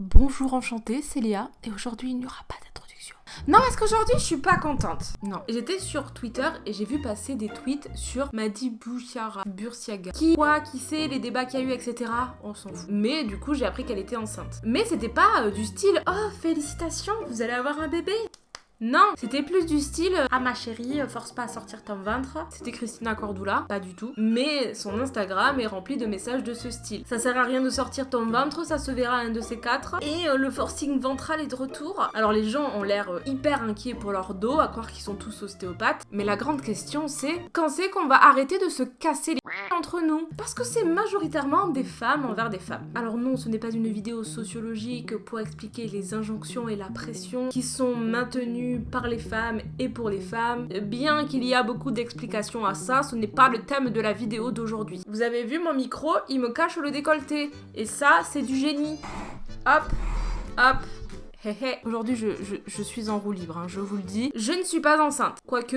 Bonjour enchantée, c'est Léa, et aujourd'hui il n'y aura pas d'introduction. Non, parce qu'aujourd'hui je suis pas contente. Non, j'étais sur Twitter et j'ai vu passer des tweets sur Madi Bouchara, Bursiaga. Qui, quoi, qui sait, les débats qu'il y a eu, etc. On s'en fout. Mais du coup, j'ai appris qu'elle était enceinte. Mais c'était pas euh, du style Oh, félicitations, vous allez avoir un bébé non, c'était plus du style Ah ma chérie, force pas à sortir ton ventre. C'était Christina Cordula, pas du tout. Mais son Instagram est rempli de messages de ce style. Ça sert à rien de sortir ton ventre, ça se verra un de ces quatre. Et euh, le forcing ventral est de retour. Alors les gens ont l'air euh, hyper inquiets pour leur dos, à croire qu'ils sont tous ostéopathes. Mais la grande question c'est quand c'est qu'on va arrêter de se casser les entre nous? Parce que c'est majoritairement des femmes envers des femmes. Alors non, ce n'est pas une vidéo sociologique pour expliquer les injonctions et la pression qui sont maintenues par les femmes et pour les femmes. Bien qu'il y a beaucoup d'explications à ça, ce n'est pas le thème de la vidéo d'aujourd'hui. Vous avez vu mon micro, il me cache le décolleté. Et ça, c'est du génie. Hop, hop, Aujourd'hui, je, je, suis en roue libre, hein, je vous le dis. Je ne suis pas enceinte. Quoique,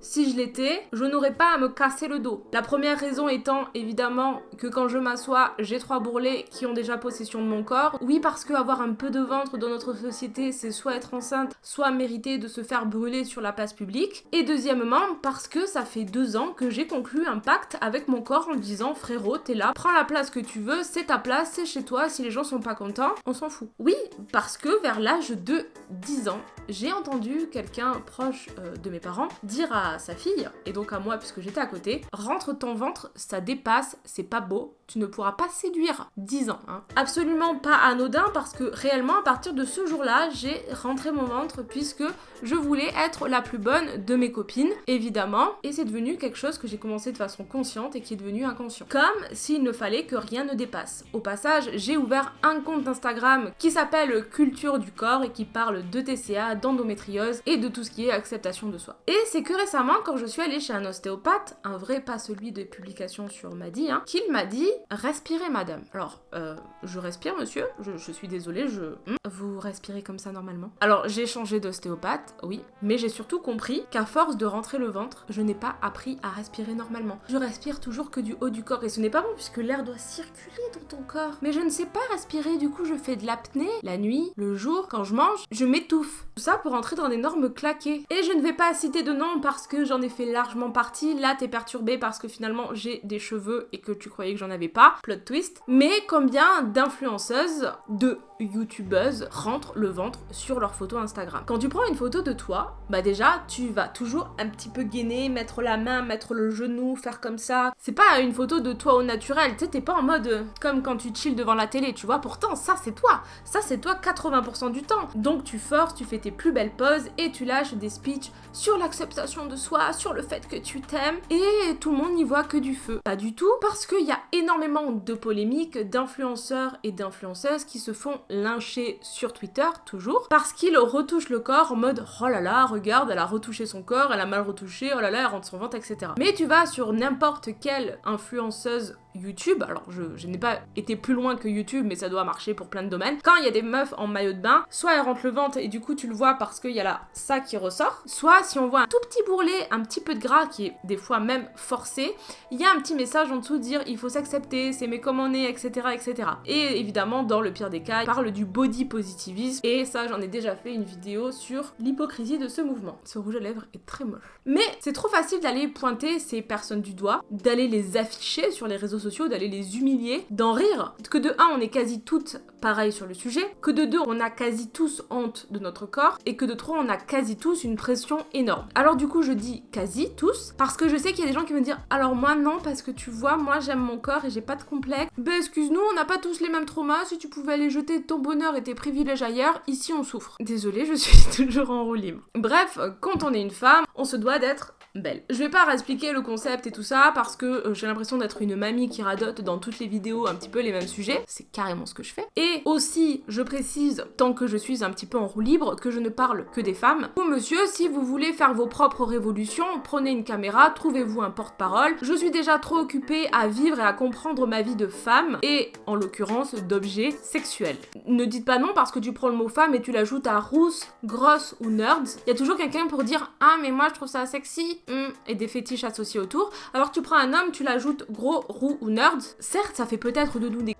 si je l'étais, je n'aurais pas à me casser le dos. La première raison étant évidemment que quand je m'assois, j'ai trois bourrelets qui ont déjà possession de mon corps. Oui, parce que avoir un peu de ventre dans notre société, c'est soit être enceinte, soit mériter de se faire brûler sur la place publique. Et deuxièmement, parce que ça fait deux ans que j'ai conclu un pacte avec mon corps en disant frérot, t'es là, prends la place que tu veux, c'est ta place, c'est chez toi, si les gens sont pas contents, on s'en fout. Oui, parce que vers l'âge de 10 ans, j'ai entendu quelqu'un proche euh, de mes parents dire à sa fille, et donc à moi puisque j'étais à côté, rentre ton ventre, ça dépasse, c'est pas beau, tu ne pourras pas séduire 10 ans. Hein. Absolument pas anodin parce que réellement à partir de ce jour-là, j'ai rentré mon ventre puisque je voulais être la plus bonne de mes copines, évidemment, et c'est devenu quelque chose que j'ai commencé de façon consciente et qui est devenu inconscient. Comme s'il ne fallait que rien ne dépasse. Au passage, j'ai ouvert un compte Instagram qui s'appelle Culture du corps et qui parle de TCA, d'endométriose et de tout ce qui est acceptation de soi. Et c'est que récemment, quand je suis allée chez un ostéopathe, un vrai, pas celui de publication sur Madi, hein, qu'il m'a dit respirez madame. Alors, euh, je respire monsieur, je, suis désolée, je... Hmm, vous respirez comme ça normalement Alors, j'ai changé d'ostéopathe, oui, mais j'ai surtout compris qu'à force de rentrer le ventre, je n'ai pas appris à respirer normalement. Je respire toujours que du haut du corps et ce n'est pas bon puisque l'air doit circuler dans ton corps. Mais je ne sais pas respirer, du coup je fais de l'apnée la nuit, le jour, quand je mange, je m'étouffe. Tout ça pour entrer dans un énorme claqué. Et je ne vais pas citer de nom parce que j'en ai fait largement partie. Là, t'es perturbé parce que finalement j'ai des cheveux et que tu croyais que j'en avais pas. Plot twist. Mais combien d'influenceuses, de youtubeuses rentrent le ventre sur leur photo Instagram Quand tu prends une photo de toi, bah déjà, tu vas toujours un petit peu gainer, mettre la main, mettre le genou, faire comme ça. C'est pas une photo de toi au naturel. Tu sais, t'es pas en mode comme quand tu chill devant la télé, tu vois. Pourtant, ça c'est toi. Ça c'est toi 80% du temps. Donc tu forces, tu fais tes plus belles poses et tu lâches des speeches sur l'acceptation de soi, sur le fait que tu t'aimes et tout le monde n'y voit que du feu. Pas du tout parce qu'il y a énormément de polémiques d'influenceurs et d'influenceuses qui se font lyncher sur Twitter toujours parce qu'ils retouchent le corps en mode oh là là regarde elle a retouché son corps elle a mal retouché oh là là elle rentre son ventre etc. Mais tu vas sur n'importe quelle influenceuse YouTube, alors je, n'ai pas été plus loin que YouTube, mais ça doit marcher pour plein de domaines. Quand il y a des meufs en maillot de bain, soit elles rentrent le ventre et du coup tu le vois parce qu'il y a là ça qui ressort, soit si on voit un tout petit bourrelet, un petit peu de gras qui est des fois même forcé, il y a un petit message en dessous dire il faut s'accepter, s'aimer comme on est, etc., etc. Et évidemment, dans le pire des cas, il parle du body positivisme et ça j'en ai déjà fait une vidéo sur l'hypocrisie de ce mouvement. Ce rouge à lèvres est très moche. Mais c'est trop facile d'aller pointer ces personnes du doigt, d'aller les afficher sur les réseaux sociaux d'aller les humilier, d'en rire. Que de un, on est quasi toutes pareilles sur le sujet, que de deux, on a quasi tous honte de notre corps, et que de trois, on a quasi tous une pression énorme. Alors du coup, je dis quasi tous, parce que je sais qu'il y a des gens qui me dire, alors moi non, parce que tu vois, moi j'aime mon corps et j'ai pas de complexe. Ben excuse-nous, on n'a pas tous les mêmes traumas, si tu pouvais aller jeter ton bonheur et tes privilèges ailleurs, ici on souffre. Désolée, je suis toujours en roue libre. Bref, quand on est une femme, on se doit d'être belle. Je vais pas expliquer le concept et tout ça parce que euh, j'ai l'impression d'être une mamie qui radote dans toutes les vidéos un petit peu les mêmes sujets. C'est carrément ce que je fais. Et aussi, je précise, tant que je suis un petit peu en roue libre, que je ne parle que des femmes. Ou monsieur, si vous voulez faire vos propres révolutions, prenez une caméra, trouvez-vous un porte-parole. Je suis déjà trop occupée à vivre et à comprendre ma vie de femme et en l'occurrence d'objets sexuels. Ne dites pas non parce que tu prends le mot femme et tu l'ajoutes à rousse, grosse ou nerds. Il y a toujours quelqu'un pour dire ah mais moi je trouve ça sexy et des fétiches associés autour. Alors tu prends un homme, tu l'ajoutes gros, roux ou nerd. Certes, ça fait peut-être de nous des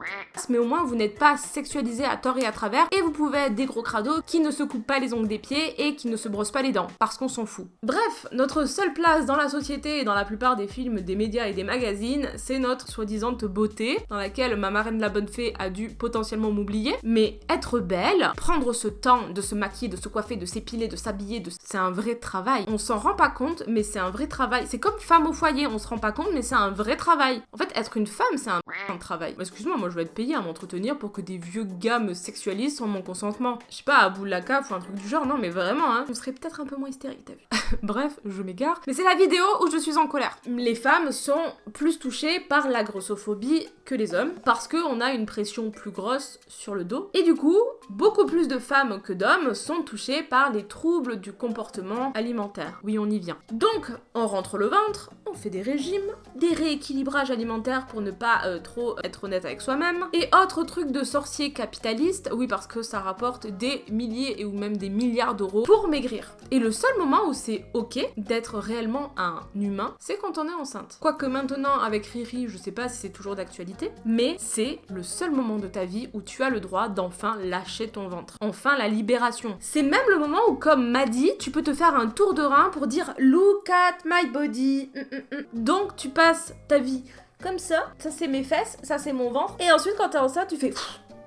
mais au moins vous n'êtes pas sexualisé à tort et à travers et vous pouvez être des gros crados qui ne se coupent pas les ongles des pieds et qui ne se brossent pas les dents parce qu'on s'en fout. Bref, notre seule place dans la société et dans la plupart des films, des médias et des magazines, c'est notre soi-disant beauté dans laquelle ma marraine la bonne fée a dû potentiellement m'oublier. Mais être belle, prendre ce temps de se maquiller, de se coiffer, de s'épiler, de s'habiller, de... c'est un vrai travail. On s'en rend pas compte, mais c'est un vrai travail. C'est comme femme au foyer, on se rend pas compte, mais c'est un vrai travail. En fait, être une femme, c'est un, travail. Excuse-moi, moi je vais être payée à m'entretenir pour que des vieux gars me sexualisent sans mon consentement. Je sais pas, à bout de la ou un truc du genre, non mais vraiment, hein. On serait peut-être un peu moins hystérique, t'as vu. Bref, je m'égare. Mais c'est la vidéo où je suis en colère. Les femmes sont plus touchées par la grossophobie que les hommes parce qu'on a une pression plus grosse sur le dos. Et du coup, beaucoup plus de femmes que d'hommes sont touchées par les troubles du comportement alimentaire. Oui, on y vient. Donc, on rentre le ventre, on fait des régimes, des rééquilibrages alimentaires pour ne pas euh, trop être honnête avec soi-même, et autres trucs de sorciers capitalistes, oui parce que ça rapporte des milliers et ou même des milliards d'euros pour maigrir. Et le seul moment où c'est ok d'être réellement un humain, c'est quand on est enceinte. Quoique maintenant avec Riri, je sais pas si c'est toujours d'actualité, mais c'est le seul moment de ta vie où tu as le droit d'enfin lâcher ton ventre. Enfin la libération. C'est même le moment où comme m'a dit, tu peux te faire un tour de rein pour dire look at my body. Mm, mm, mm. Donc tu passes ta vie comme ça, ça c'est mes fesses, ça c'est mon ventre, et ensuite quand t'es enceinte, tu fais,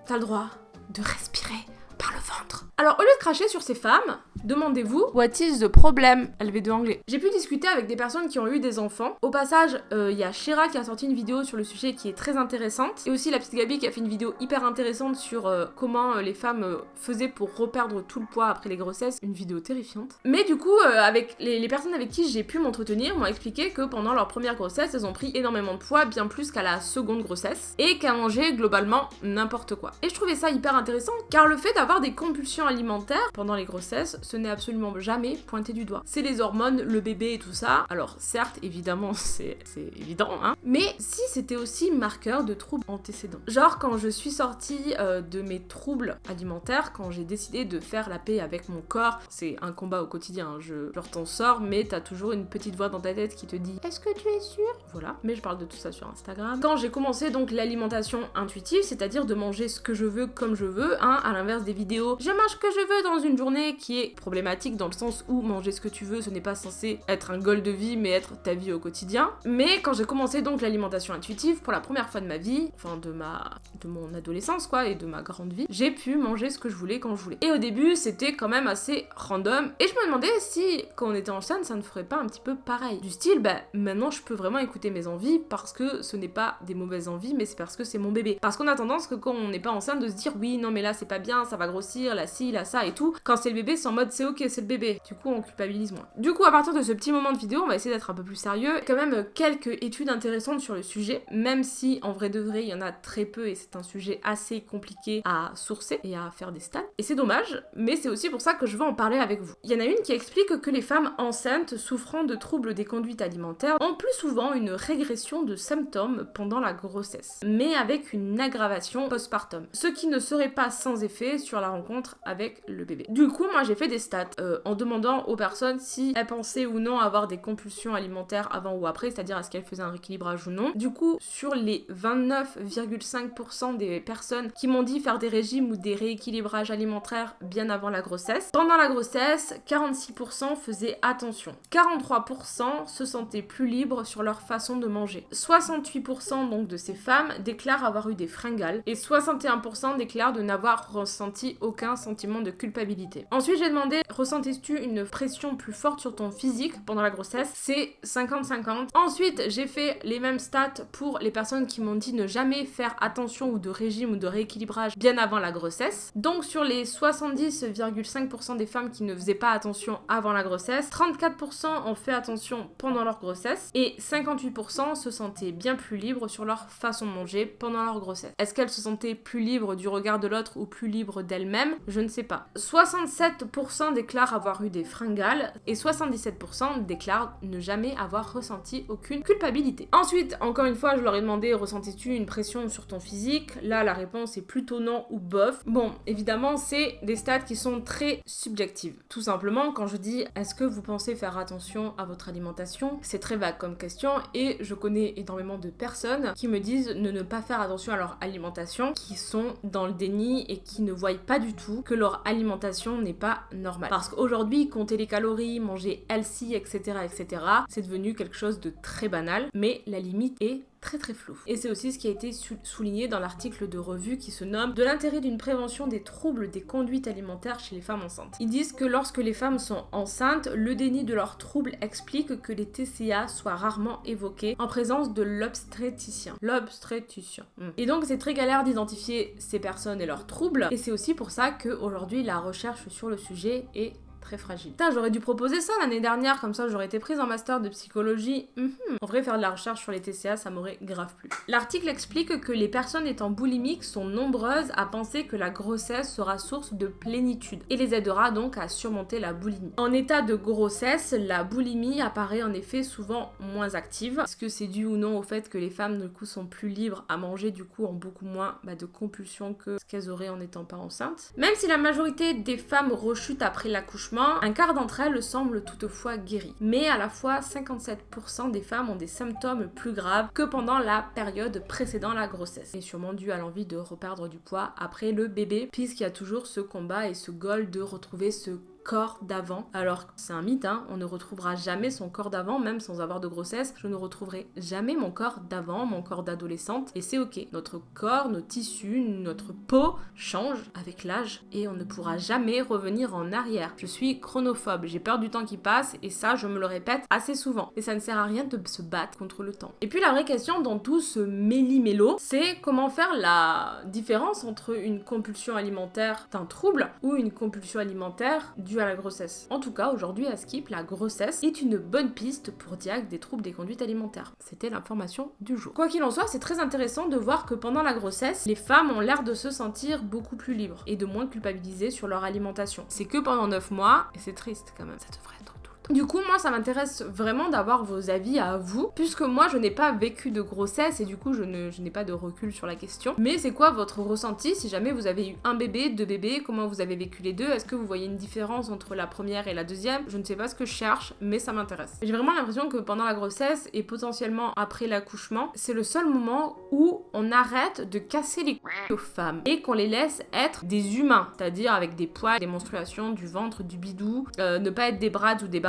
t'as le droit de respirer par le ventre. Alors au lieu de cracher sur ces femmes, demandez-vous What is the problem? LV2 anglais. J'ai pu discuter avec des personnes qui ont eu des enfants. Au passage, euh, il y a Shira qui a sorti une vidéo sur le sujet qui est très intéressante. Et aussi la petite Gabi qui a fait une vidéo hyper intéressante sur euh, comment euh, les femmes faisaient pour reperdre tout le poids après les grossesses. Une vidéo terrifiante. Mais du coup, avec les, les, personnes avec qui j'ai pu m'entretenir m'ont expliqué que pendant leur première grossesse, elles ont pris énormément de poids, bien plus qu'à la seconde grossesse. Et qu'à manger globalement n'importe quoi. Et je trouvais ça hyper intéressant car le fait d'avoir des compulsions alimentaires pendant les grossesses, ce n'est absolument jamais pointé du doigt. C'est les hormones, le bébé et tout ça. Alors certes, évidemment, c'est évident, hein. Mais si c'était aussi marqueur de troubles antécédents. Genre quand je suis sortie euh, de mes troubles alimentaires, quand j'ai décidé de faire la paix avec mon corps, c'est un combat au quotidien, hein. je leur t'en sors, mais t'as toujours une petite voix dans ta tête qui te dit Est-ce que tu es sûr Voilà, mais je parle de tout ça sur Instagram. Quand j'ai commencé donc l'alimentation intuitive, c'est-à-dire de manger ce que je veux comme je veux, hein, à l'inverse des je mange ce que je veux dans une journée qui est problématique dans le sens où manger ce que tu veux, ce n'est pas censé être un goal de vie, mais être ta vie au quotidien. Mais quand j'ai commencé donc l'alimentation intuitive, pour la première fois de ma vie, enfin de ma, de mon adolescence quoi, et de ma grande vie, j'ai pu manger ce que je voulais quand je voulais. Et au début, c'était quand même assez random. Et je me demandais si, quand on était enceinte, ça ne ferait pas un petit peu pareil. Du style, bah maintenant je peux vraiment écouter mes envies parce que ce n'est pas des mauvaises envies, mais c'est parce que c'est mon bébé. Parce qu'on a tendance que quand on n'est pas enceinte de se dire oui, non mais là c'est pas bien, ça va grossir, là si, là ça et tout. Quand c'est le bébé, c'est en mode c'est ok, c'est le bébé. Du coup, on culpabilise moins. Du coup, à partir de ce petit moment de vidéo, on va essayer d'être un peu plus sérieux. Quand même quelques études intéressantes sur le sujet, même si en vrai de vrai, il y en a très peu et c'est un sujet assez compliqué à sourcer et à faire des stats. Et c'est dommage, mais c'est aussi pour ça que je veux en parler avec vous. Il y en a une qui explique que les femmes enceintes souffrant de troubles des conduites alimentaires ont plus souvent une régression de symptômes pendant la grossesse, mais avec une aggravation postpartum. Ce qui ne serait pas sans effet sur la rencontre avec le bébé. Du coup, moi j'ai fait des stats euh, en demandant aux personnes si elles pensaient ou non avoir des compulsions alimentaires avant ou après, c'est-à-dire est-ce qu'elles faisaient un rééquilibrage ou non. Du coup, sur les 29,5% des personnes qui m'ont dit faire des régimes ou des rééquilibrages alimentaires bien avant la grossesse, pendant la grossesse, 46% faisaient attention. 43% se sentaient plus libres sur leur façon de manger. 68% donc de ces femmes déclarent avoir eu des fringales et 61% déclarent de n'avoir ressenti aucun sentiment de culpabilité. Ensuite, j'ai demandé ressentes-tu une pression plus forte sur ton physique pendant la grossesse? C'est 50-50. Ensuite, j'ai fait les mêmes stats pour les personnes qui m'ont dit ne jamais faire attention ou de régime ou de rééquilibrage bien avant la grossesse. Donc sur les 70,5% des femmes qui ne faisaient pas attention avant la grossesse, 34% ont fait attention pendant leur grossesse et 58% se sentaient bien plus libres sur leur façon de manger pendant leur grossesse. Est-ce qu'elles se sentaient plus libres du regard de l'autre ou plus libres d'elles-mêmes Je ne sais pas. 67% déclarent avoir eu des fringales et 77% déclarent ne jamais avoir ressenti aucune culpabilité. Ensuite, encore une fois, je leur ai demandé ressentis-tu une pression sur ton physique? Là, la réponse est plutôt non ou bof. Bon, évidemment, c'est des stats qui sont très subjectives. Tout simplement, quand je dis est-ce que vous pensez faire attention à votre alimentation, c'est très vague comme question et je connais énormément de personnes qui me disent de ne pas faire attention à leur alimentation, qui sont dans le déni et qui ne voient pas du tout que leur alimentation n'est pas normale. Parce qu'aujourd'hui, compter les calories, manger healthy, etc., etc., c'est devenu quelque chose de très banal, mais la limite est très très flou. Et c'est aussi ce qui a été souligné dans l'article de revue qui se nomme De l'intérêt d'une prévention des troubles des conduites alimentaires chez les femmes enceintes. Ils disent que lorsque les femmes sont enceintes, le déni de leurs troubles explique que les TCA soient rarement évoqués en présence de l'obstétricien. L'obstétricien. Hmm. Et donc c'est très galère d'identifier ces personnes et leurs troubles. Et c'est aussi pour ça qu'aujourd'hui la recherche sur le sujet est très fragile. Putain, j'aurais dû proposer ça l'année dernière, comme ça j'aurais été prise en master de psychologie. Mhm. En vrai, faire de la recherche sur les TCA, ça m'aurait grave plu. L'article explique que les personnes étant boulimiques sont nombreuses à penser que la grossesse sera source de plénitude et les aidera donc à surmonter la boulimie. En état de grossesse, la boulimie apparaît en effet souvent moins active. Est-ce que c'est dû ou non au fait que les femmes du coup sont plus libres à manger du coup en beaucoup moins bah, de compulsions que ce qu'elles auraient en n'étant pas enceintes? Même si la majorité des femmes rechutent après l'accouchement, un quart d'entre elles semblent toutefois guéries. Mais à la fois, 57% des femmes ont des symptômes plus graves que pendant la période précédant la grossesse. Et sûrement dû à l'envie de reperdre du poids après le bébé, puisqu'il y a toujours ce combat et ce goal de retrouver ce corps d'avant. Alors c'est un mythe, hein, on ne retrouvera jamais son corps d'avant, même sans avoir de grossesse. Je ne retrouverai jamais mon corps d'avant, mon corps d'adolescente, et c'est ok. Notre corps, nos tissus, notre peau changent avec l'âge et on ne pourra jamais revenir en arrière. Je suis chronophobe, j'ai peur du temps qui passe et ça je me le répète assez souvent. Et ça ne sert à rien de se battre contre le temps. Et puis la vraie question dans tout ce méli-mélo, c'est comment faire la différence entre une compulsion alimentaire d'un trouble ou une compulsion alimentaire du à la grossesse. En tout cas, aujourd'hui à Skip, la grossesse est une bonne piste pour diag des troubles des conduites alimentaires. C'était l'information du jour. Quoi qu'il en soit, c'est très intéressant de voir que pendant la grossesse, les femmes ont l'air de se sentir beaucoup plus libres et de moins culpabiliser sur leur alimentation. C'est que pendant 9 mois, et c'est triste quand même, ça devrait être du coup, moi, ça m'intéresse vraiment d'avoir vos avis à vous, puisque moi, je n'ai pas vécu de grossesse et du coup, je n'ai pas de recul sur la question. Mais c'est quoi votre ressenti si jamais vous avez eu un bébé, deux bébés, comment vous avez vécu les deux? Est-ce que vous voyez une différence entre la première et la deuxième? Je ne sais pas ce que je cherche, mais ça m'intéresse. J'ai vraiment l'impression que pendant la grossesse et potentiellement après l'accouchement, c'est le seul moment où on arrête de casser les couilles aux femmes et qu'on les laisse être des humains, c'est-à-dire avec des poils, des menstruations, du ventre, du bidou, euh, ne pas être des bras ou des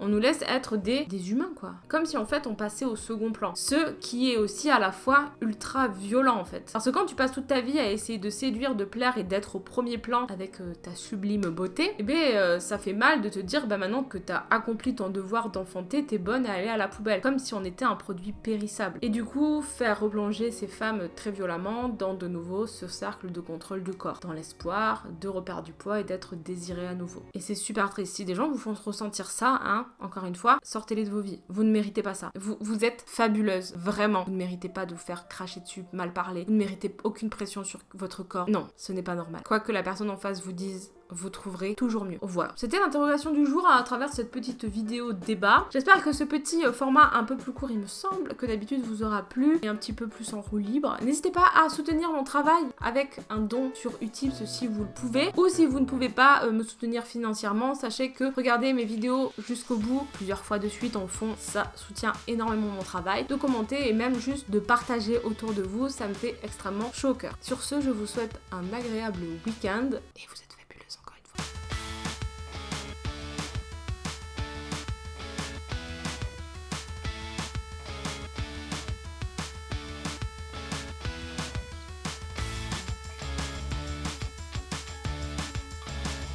on nous laisse être des, humains quoi. Comme si en fait on passait au second plan. Ce qui est aussi à la fois ultra violent en fait. Parce que quand tu passes toute ta vie à essayer de séduire, de plaire et d'être au premier plan avec euh, ta sublime beauté, eh bien euh, ça fait mal de te dire bah maintenant que t'as accompli ton devoir d'enfanter, t'es bonne à aller à la poubelle. Comme si on était un produit périssable. Et du coup, faire replonger ces femmes très violemment dans de nouveau ce cercle de contrôle du corps. Dans l'espoir de reperdre du poids et d'être désiré à nouveau. Et c'est super triste. Si des gens vous font ressentir ça, Hein, encore une fois, sortez-les de vos vies. Vous ne méritez pas ça. Vous, vous êtes fabuleuse, vraiment. Vous ne méritez pas de vous faire cracher dessus, mal parler. Vous ne méritez aucune pression sur votre corps. Non, ce n'est pas normal. Quoi que la personne en face vous dise vous trouverez toujours mieux. Voilà. C'était l'interrogation du jour à travers cette petite vidéo débat. J'espère que ce petit euh, format un peu plus court, il me semble, que d'habitude vous aura plu et un petit peu plus en roue libre. N'hésitez pas à soutenir mon travail avec un don sur Utips si vous le pouvez. Ou si vous ne pouvez pas euh, me soutenir financièrement, sachez que regarder mes vidéos jusqu'au bout, plusieurs fois de suite en fond, ça soutient énormément mon travail. De commenter et même juste de partager autour de vous, ça me fait extrêmement chaud. Sur ce, je vous souhaite un agréable week-end et vous êtes